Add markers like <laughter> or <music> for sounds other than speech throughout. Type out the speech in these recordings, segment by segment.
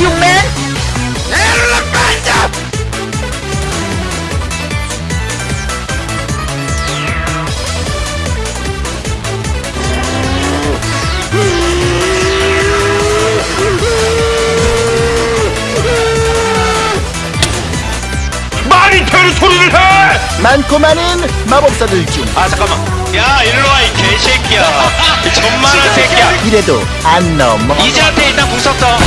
you, man! 많이 별 소리를 해! 많고 많은 마법사들 중. 아, 잠깐만. 야, 일로 와, 이 개새끼야. <laughs> 존만한 새끼. 이래도 안 넘어 이제한테 일단 궁 썼어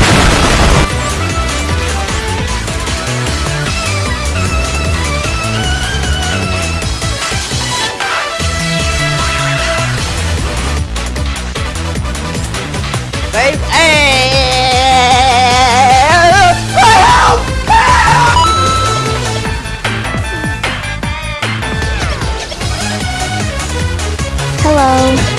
Hello.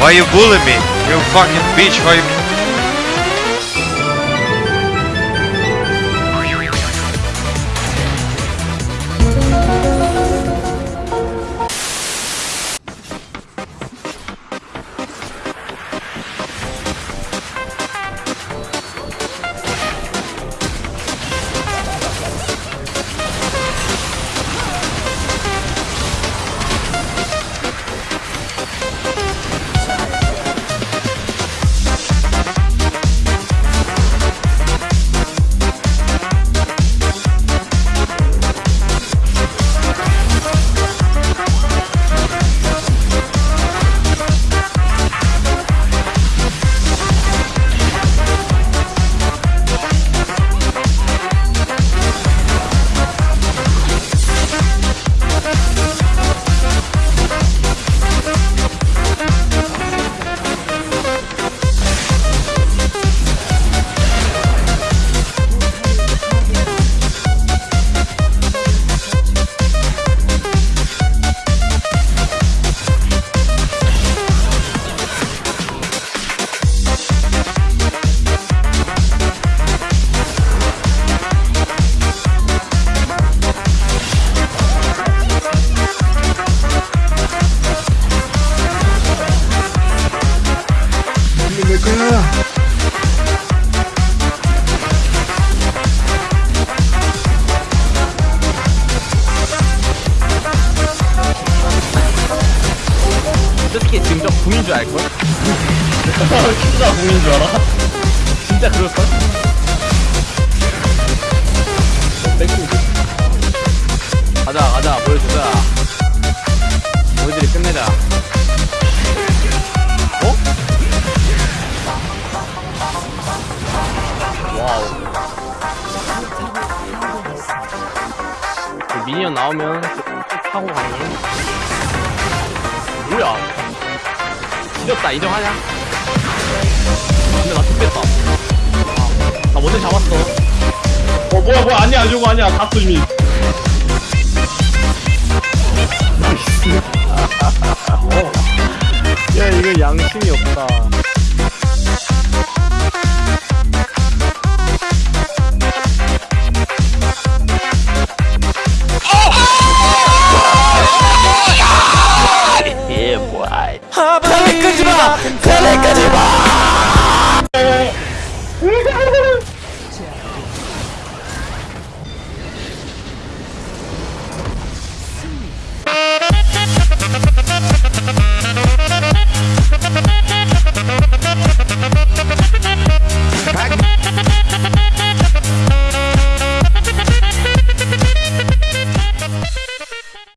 Why you bullying me? You fucking bitch why you 솔직히 지금 저 궁인 줄 알걸? 진짜 궁인 줄 알아? 진짜 그럴걸? 가자 가자 보여주자 너희들이 끝내자 미니언 나오면 쭉 타고 가는 거 뭐야? 지렸다. 인정하냐? 근데 나 죽겠다. 아, 나 먼저 잡았어. 어 뭐야 뭐야. 아니야 이거 아니야. 갔어 이미. 야 이거 양심이 없다 예, 뭐야. 텔레 끄지마 텔레 끄지마